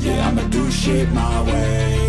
Yeah, I'ma do shit my way.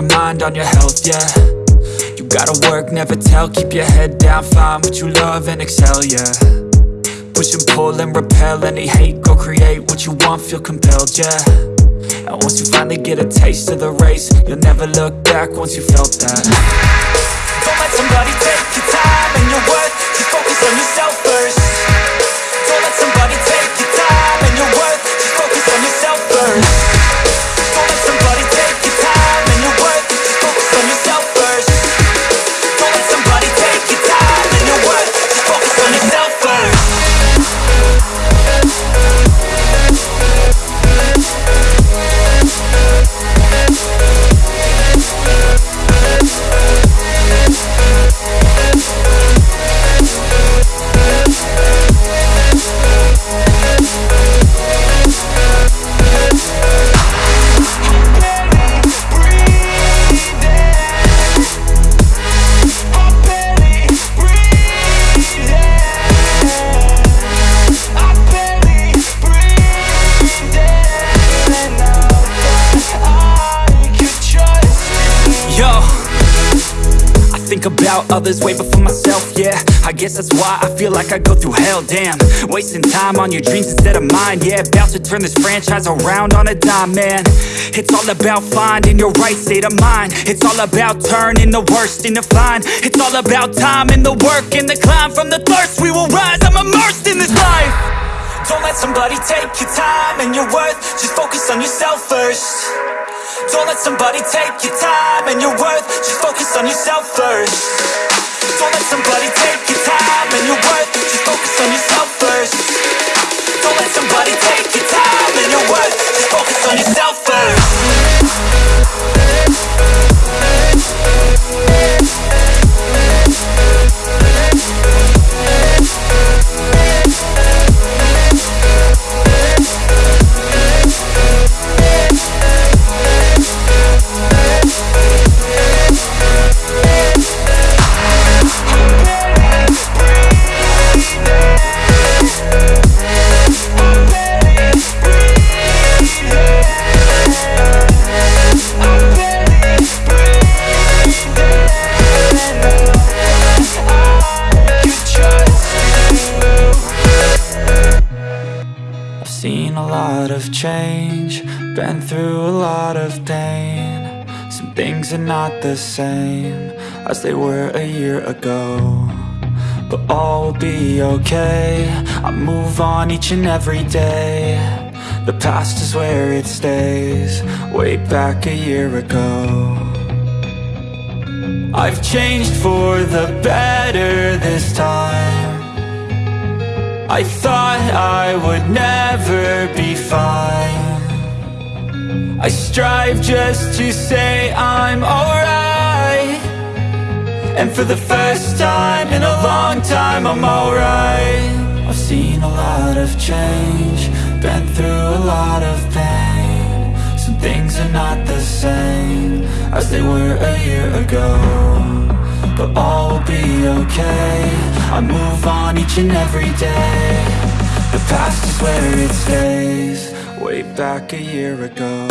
Your mind, on your health, yeah. You gotta work, never tell, keep your head down, find what you love and excel, yeah. Push and pull and repel any hate, go create what you want, feel compelled, yeah. And once you finally get a taste of the race, you'll never look back once you felt that. Don't let somebody take your time and your worth, just focus on yourself first. Don't let somebody take your time and your worth, just focus on yourself first others way before myself, yeah. I guess that's why I feel like I go through hell, damn. Wasting time on your dreams instead of mine, yeah. About to turn this franchise around on a dime, man. It's all about finding your right state of mind. It's all about turning the worst into fine. It's all about time and the work and the climb. From the thirst we will rise, I'm immersed in this life. Don't let somebody take your time and your worth. Just focus on yourself first. Don't let somebody take your time and your worth. Just focus on yourself first Don't let somebody seen a lot of change, been through a lot of pain. Some things are not the same as they were a year ago. But all will be okay, I move on each and every day. The past is where it stays, way back a year ago. I've changed for the better this time. I thought I would never be fine. I strive just to say I'm alright. And for the first time in a long time I'm alright. I've seen a lot of change Been through a lot of pain. Some things are not the same As they were a year ago but all will be okay. I move on each and every day. The past is where it stays. Way back a year ago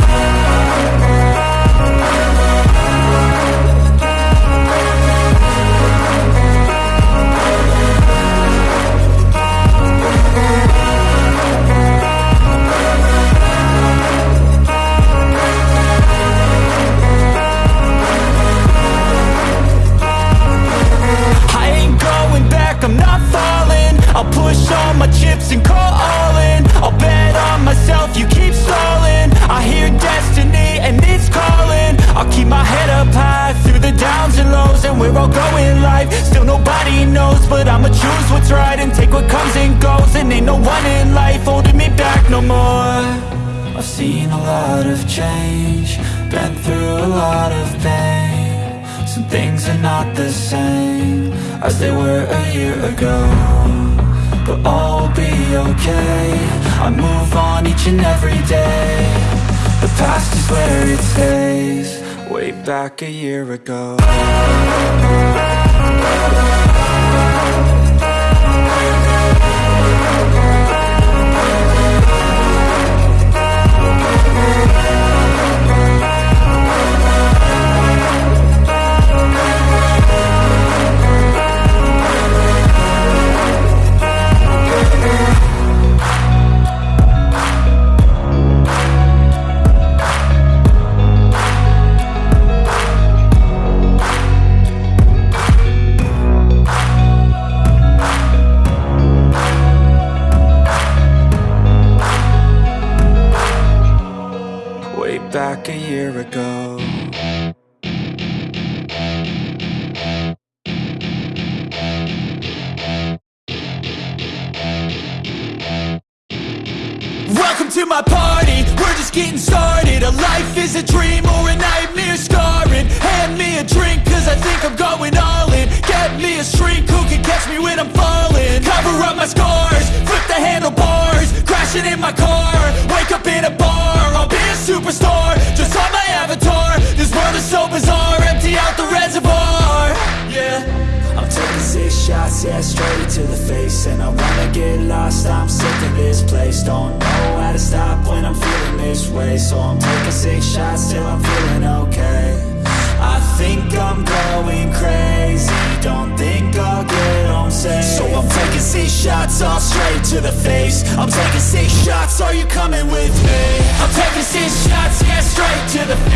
change, been through a lot of pain. Some things are not the same as they were a year ago But all will be okay, I move on each and every day. The past is where it stays, way back a year ago my party, we're just getting started. A life is a dream or a nightmare scarring. Hand me a drink cause I think I'm going all in. Get me a shrink who can catch me when I'm falling? Cover up my scars, flip the handlebars Crashing in my car, wake up in a bar I'll be a superstar, just on my avatar. This world is so bizarre, shots, yeah, straight to the face. And I wanna get lost, I'm sick of this place. Don't know how to stop when I'm feeling this way. So I'm taking six shots till I'm feeling okay. I think I'm going crazy. Don't think I'll get home safe. So I'm taking six shots, all straight to the face. I'm taking six shots, are you coming with me? I'm taking six shots, yeah, straight to the face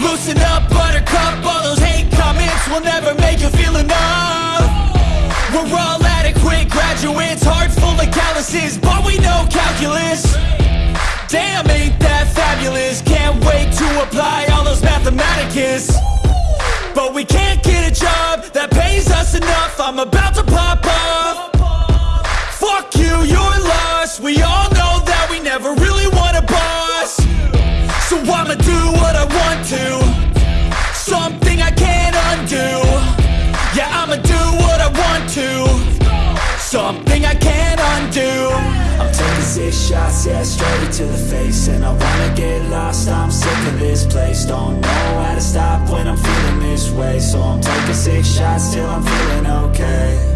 Loosen up, buttercup, all those hate comments Will never make you feel enough. We're all adequate graduates, heart full of calluses But we know calculus. Damn, ain't that fabulous? Can't wait to apply all those mathematicus. But we can't get a job that pays us enough. I'm about to Something I can't undo. I'm taking six shots, yeah, straight to the face. And I wanna get lost, I'm sick of this place. Don't know how to stop when I'm feeling this way. So I'm taking six shots till I'm feeling okay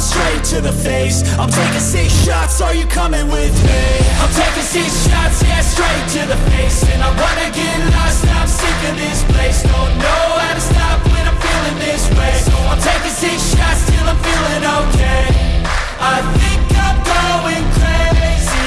straight to the face. I'm taking six shots, are you coming with me? I'm taking six shots, yeah, straight to the face. And I wanna get lost, I'm sick of this place. Don't know how to stop when I'm feeling this way. So I'm taking six shots till I'm feeling okay. I think I'm going crazy.